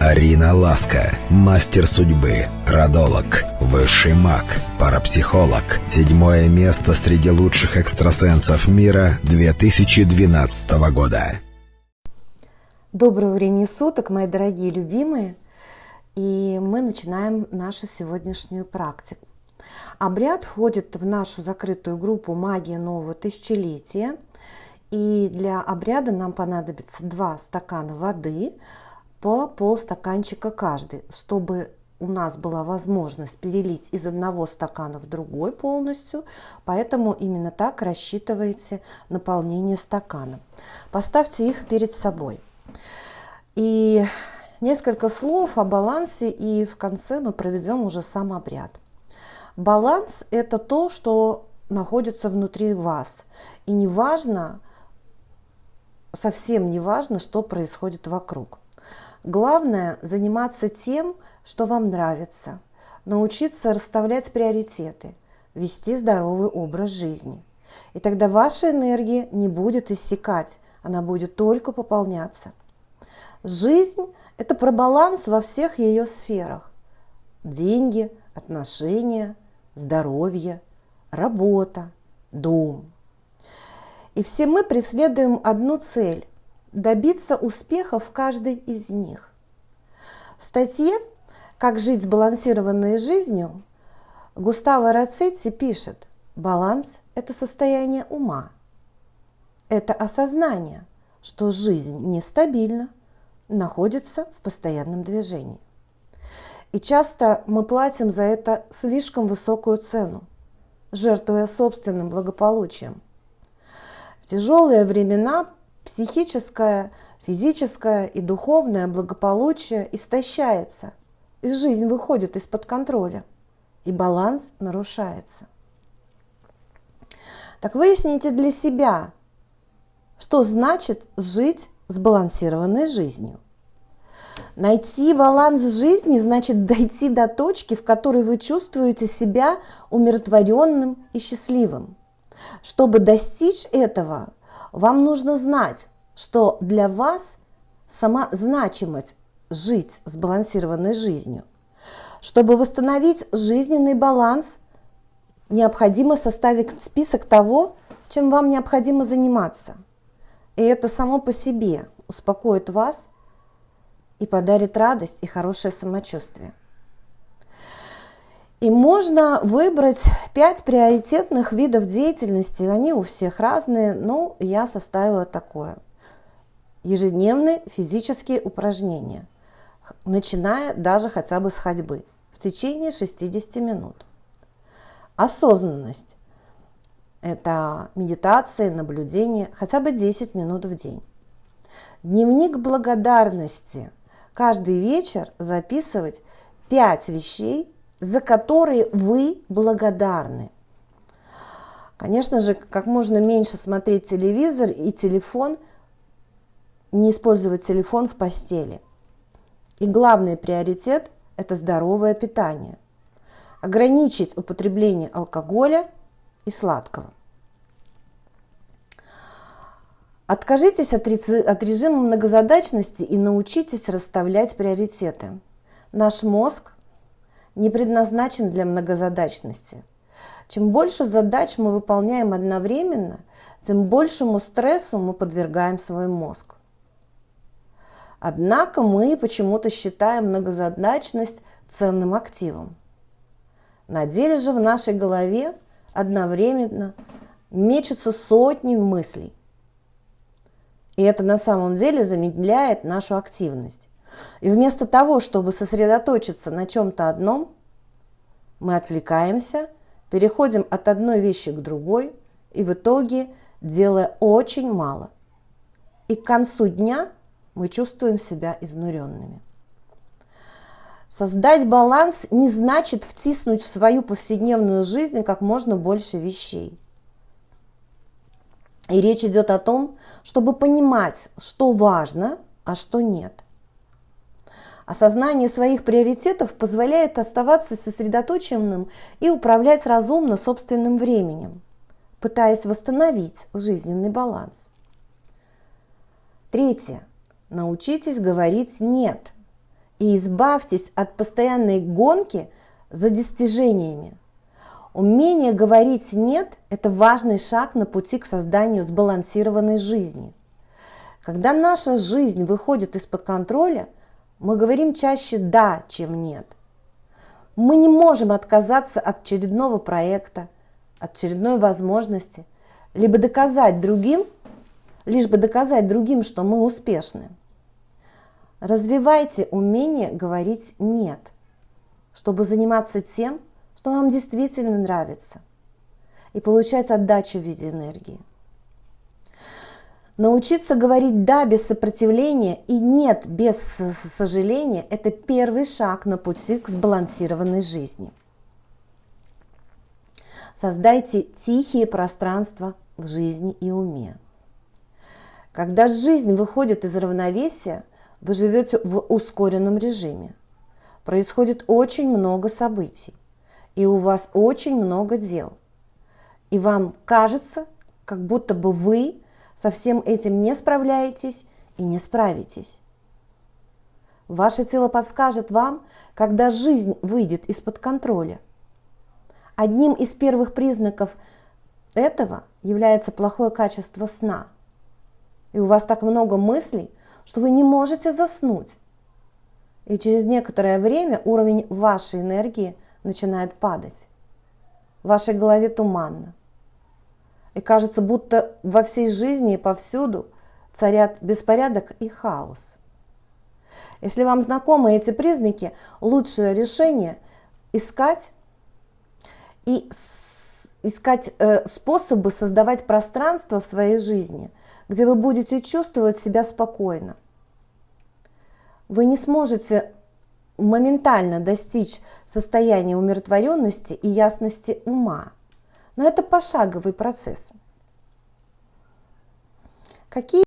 Арина Ласка, мастер судьбы, родолог, высший маг, парапсихолог. Седьмое место среди лучших экстрасенсов мира 2012 года. Доброго времени суток, мои дорогие любимые. И мы начинаем нашу сегодняшнюю практику. Обряд входит в нашу закрытую группу «Магия нового тысячелетия». И для обряда нам понадобится два стакана воды – по полстаканчика каждый, чтобы у нас была возможность перелить из одного стакана в другой полностью, поэтому именно так рассчитывайте наполнение стакана. Поставьте их перед собой. И несколько слов о балансе, и в конце мы проведем уже сам обряд. Баланс – это то, что находится внутри вас. И не важно, совсем не важно, что происходит вокруг. Главное – заниматься тем, что вам нравится, научиться расставлять приоритеты, вести здоровый образ жизни. И тогда ваша энергия не будет иссякать, она будет только пополняться. Жизнь – это про баланс во всех ее сферах. Деньги, отношения, здоровье, работа, дом. И все мы преследуем одну цель добиться успеха в каждой из них. В статье «Как жить сбалансированной жизнью» Густаво Рацетти пишет, баланс – это состояние ума. Это осознание, что жизнь нестабильна, находится в постоянном движении. И часто мы платим за это слишком высокую цену, жертвуя собственным благополучием. В тяжелые времена психическое, физическое и духовное благополучие истощается, и жизнь выходит из-под контроля, и баланс нарушается. Так выясните для себя, что значит жить сбалансированной жизнью. Найти баланс жизни значит дойти до точки, в которой вы чувствуете себя умиротворенным и счастливым. Чтобы достичь этого, вам нужно знать, что для вас сама значимость жить сбалансированной жизнью. Чтобы восстановить жизненный баланс, необходимо составить список того, чем вам необходимо заниматься. И это само по себе успокоит вас и подарит радость и хорошее самочувствие. И можно выбрать пять приоритетных видов деятельности. Они у всех разные, но я составила такое. Ежедневные физические упражнения, начиная даже хотя бы с ходьбы, в течение 60 минут. Осознанность – это медитация, наблюдение, хотя бы 10 минут в день. Дневник благодарности. Каждый вечер записывать 5 вещей, за которые вы благодарны. Конечно же, как можно меньше смотреть телевизор и телефон, не использовать телефон в постели. И главный приоритет – это здоровое питание. Ограничить употребление алкоголя и сладкого. Откажитесь от режима многозадачности и научитесь расставлять приоритеты. Наш мозг не предназначен для многозадачности. Чем больше задач мы выполняем одновременно, тем большему стрессу мы подвергаем свой мозг. Однако мы почему-то считаем многозадачность ценным активом. На деле же в нашей голове одновременно мечутся сотни мыслей. И это на самом деле замедляет нашу активность. И вместо того, чтобы сосредоточиться на чем-то одном, мы отвлекаемся, переходим от одной вещи к другой и в итоге делая очень мало. И к концу дня мы чувствуем себя изнуренными. Создать баланс не значит втиснуть в свою повседневную жизнь как можно больше вещей. И речь идет о том, чтобы понимать, что важно, а что нет. Осознание своих приоритетов позволяет оставаться сосредоточенным и управлять разумно собственным временем, пытаясь восстановить жизненный баланс. Третье. Научитесь говорить «нет». и избавьтесь от постоянной гонки за достижениями. Умение говорить «нет» – это важный шаг на пути к созданию сбалансированной жизни. Когда наша жизнь выходит из-под контроля, мы говорим чаще «да», чем «нет». Мы не можем отказаться от очередного проекта, от очередной возможности, либо доказать другим, лишь бы доказать другим, что мы успешны. Развивайте умение говорить «нет», чтобы заниматься тем, что вам действительно нравится, и получать отдачу в виде энергии. Научиться говорить «да» без сопротивления и «нет» без сожаления – это первый шаг на пути к сбалансированной жизни. Создайте тихие пространства в жизни и уме. Когда жизнь выходит из равновесия, вы живете в ускоренном режиме. Происходит очень много событий, и у вас очень много дел. И вам кажется, как будто бы вы со всем этим не справляетесь и не справитесь. Ваше тело подскажет вам, когда жизнь выйдет из-под контроля. Одним из первых признаков этого является плохое качество сна. И у вас так много мыслей, что вы не можете заснуть. И через некоторое время уровень вашей энергии начинает падать. В вашей голове туманно. И кажется, будто во всей жизни и повсюду царят беспорядок и хаос. Если вам знакомы эти признаки, лучшее решение искать и искать э, способы создавать пространство в своей жизни, где вы будете чувствовать себя спокойно. Вы не сможете моментально достичь состояния умиротворенности и ясности ума, но это пошаговый процесс. Какие